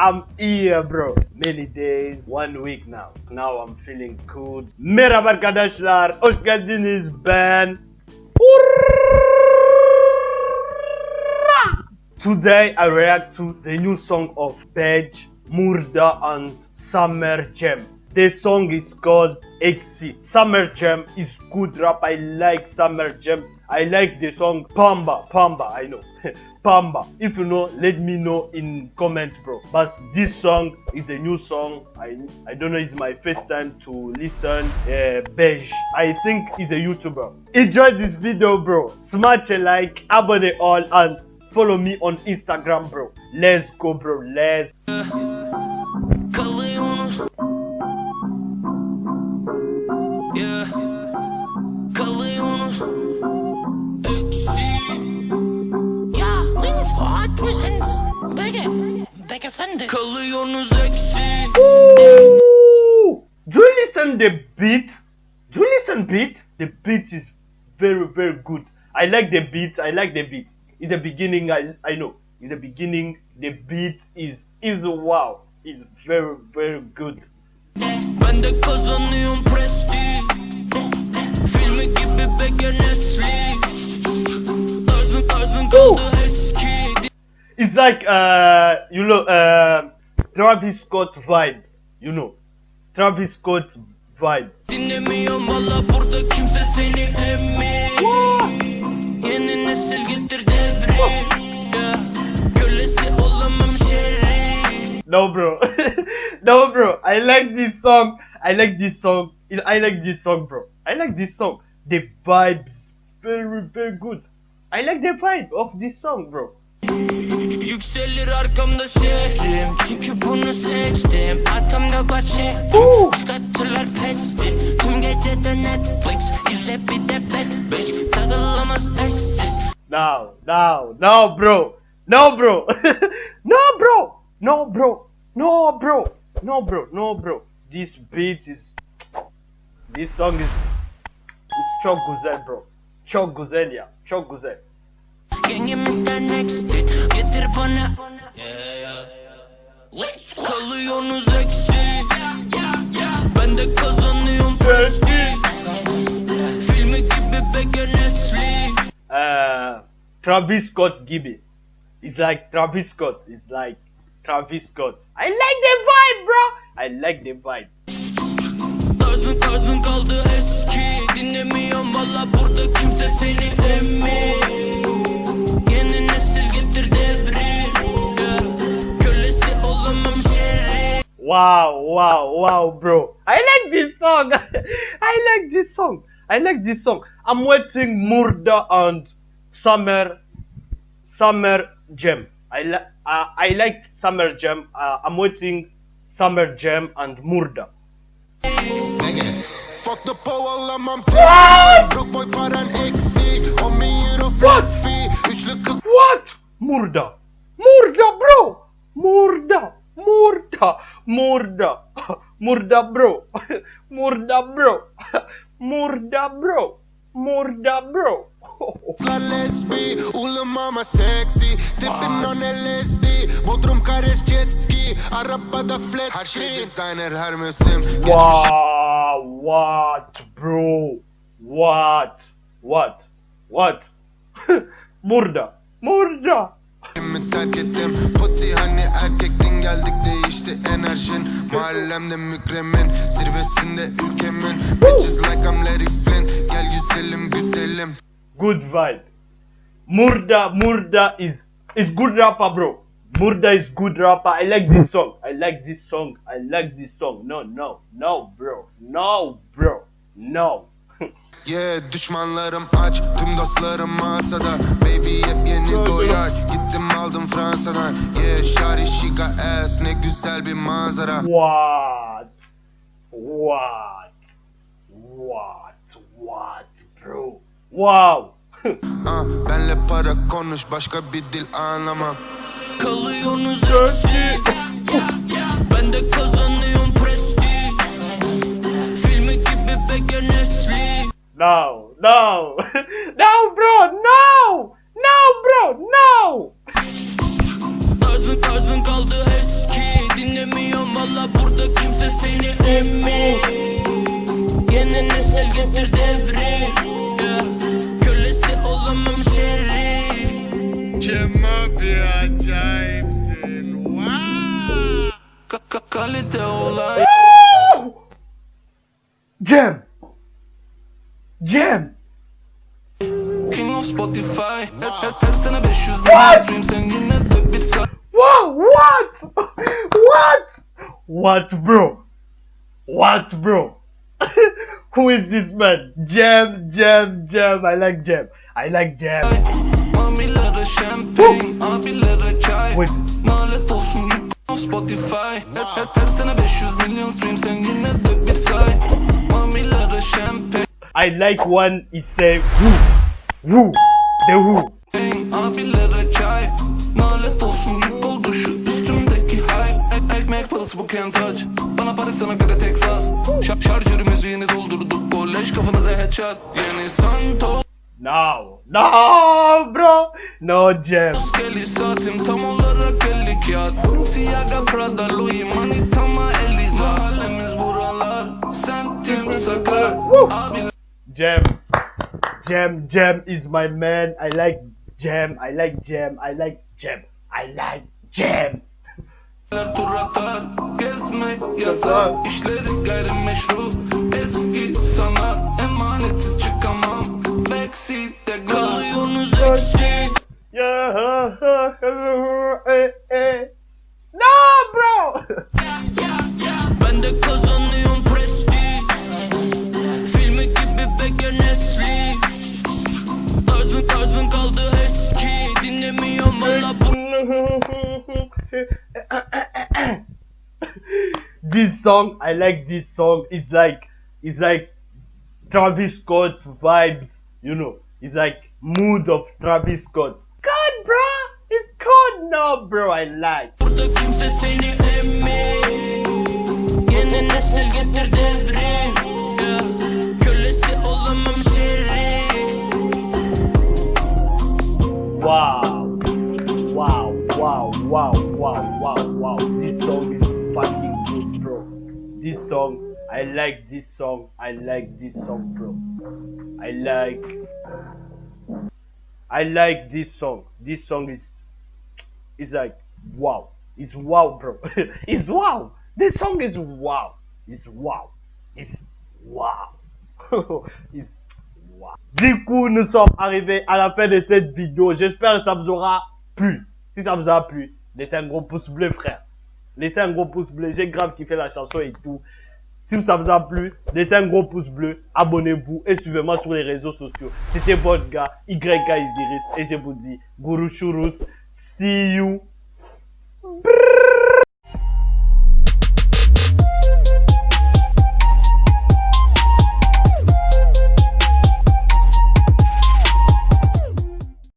I'm here bro. Many days, one week now. Now I'm feeling good. Merhaba arkadaşlar. Hoş geldiniz. Ben Today I react to the new song of Page, Murda and Summer Jam. The song is called Exit. Summer Jam is good rap. I like Summer Jam. I like the song Pamba. Pamba, I know. Pamba. If you know, let me know in comment, bro. But this song is a new song. I I don't know. It's my first time to listen. Uh, Beige. I think he's a YouTuber. Enjoy this video, bro. Smash a like, abonne all, and follow me on Instagram, bro. Let's go, bro. Let's. Bege Fende. Kalıyorsunuz eksi Do you listen the beat? Do you listen beat? The beat is very very good. I like the beat. I like the beat. In the beginning, I I know. In the beginning, the beat is is wow. It's very very good. Ben de kazanıyorum presti Filmi gibi Bege Tarzın tarzın kaldı eski It's like uh you know uh Travis Scott vibes. You know, Travis Scott vibe. Dinlemiyorum valla burada kimse seni emmi Yeni nesil getir devrim Kölesi olamam şerri No, bro. no, bro. I like this song. I like this song. I like this song, bro. I like this song. The vibe is very, very good. I like the vibe of this song, bro. Yükselir arkamda şehrim Çünkü bunu seçtim Arkamda bahçe! Çıkartırlar pesti Tüm gece de Netflix İzle bir de bet beş Takılamaz eşsiz No, no, no, bro. No, bro. no, bro. No, bro. No, bro. No, bro. No, bro. This beat is. This song is. Çok güzel, bro. Çok güzel ya. Çok güzel. Gengim ister next it Getir bana Yeah yeah Let's go Kalıyorsunuz eksi Ben de kazanıyorum presti Filmi gibi Bege Nesli uh, Travis Scott gibi. It's like Travis Scott. It's like Travis Scott. I like the vibe, bro. I like the vibe. Tarzın tarzın kaldı eski Dinlemiyorum Wow, wow, bro. I like this song. I like this song. I like this song. I'm waiting Murda and Summer, Summer Jam. I like, uh, I like Summer Jam. Uh, I'm waiting Summer Jam and Murda. Fuck the po alamam What? Broke boy paran eksik 10 bin euro What? flat fee What? Murda. Murda, bro. Murda. Murda. Murda. Murda, bro. Murda, bro. Murda, bro. Murda, bro. lesbi Ulu mama sexy Tippin on LSD Bodrum Kares jet ski Arabada flat Her şey designer her mevsim wow. What, bro? What? What? What? Murda. Murda. Terk ettim Pussy hani erkektin geldik değişti enerjin Mahallemde mükremin Zirvesinde ülkemin Bitches like I'm Larry Flynn Gel güzelim güzelim Good vibe. Murda, Murda is is good rapper, bro. Murda is good rapper. I like this song. I like this song. I like this song. No, no, no, bro. No, bro. No. Yeah düşmanlarım aç Tüm dostlarım masada Baby hep yeni doyar Gittim aldım Fransa'dan Got ass Ne güzel bir manzara what? What? What? What, bro? Wow. Ah, Benle para konuş başka bir dil anlamam Kalıyorsunuz eksi Ben de kazanıyorum presti Filmi gibi Bege Nesli No, no, no, kalite olay Cem. Cem. King of Spotify Her, her, her sene 500 milyon stream Sen yine de bir saat Wow, what? What? What, bro? What, bro? Who is this man? Jam, Jam, Jam. I like Jam. I like Jam. Mamilara şampanya Abilere çay Wait. Spotify. Her, her, her sene 500 milyon stream Sen yine de bir say. Mamilara şampanya I like one say who, who, the who. Abilere çay. Nalet olsun yük oldu şu üstümdeki hype. Ek- Ekmek parası bu can't touch Bana para sana göre Texas. Şar Şarjörü müziğini doldurduk. Kolej kafanıza headshot. Yeni Santos No, no, bro. No Jam. Geli saatim tam olarak 50 kağıt Siyaga Prada Louis Manitama Eliza Mahallemiz buralar Semtim sakar Abiler Jam. Jam, Jam is my man. I like Jam. I like Jam. I like Jam. I like Jam. tur atar Gezmek yasak İşleri gayrimeşru song, I like this song. It's like, it's like Travis Scott vibes. You know, it's like mood of Travis Scott. God, bro, it's cold now, bro. I like. Like this song. I like this song, bro. I like. I like this song. This song is, is like wow. It's wow, bro. it's wow. This song is wow. It's wow. It's wow. it's wow. Du coup, nous sommes arrivés à la fin de cette vidéo. J'espère que ça vous aura plu. Si ça vous a plu, laissez un gros pouce bleu, frère. Laissez un gros pouce bleu. J'ai grave kiffé la chanson et tout. Si ça vous a plu, laissez un gros pouce bleu, abonnez-vous et suivez-moi sur les réseaux sociaux. C'était votre gars, YK Isiris, et je vous dis, Guru Churus, see you.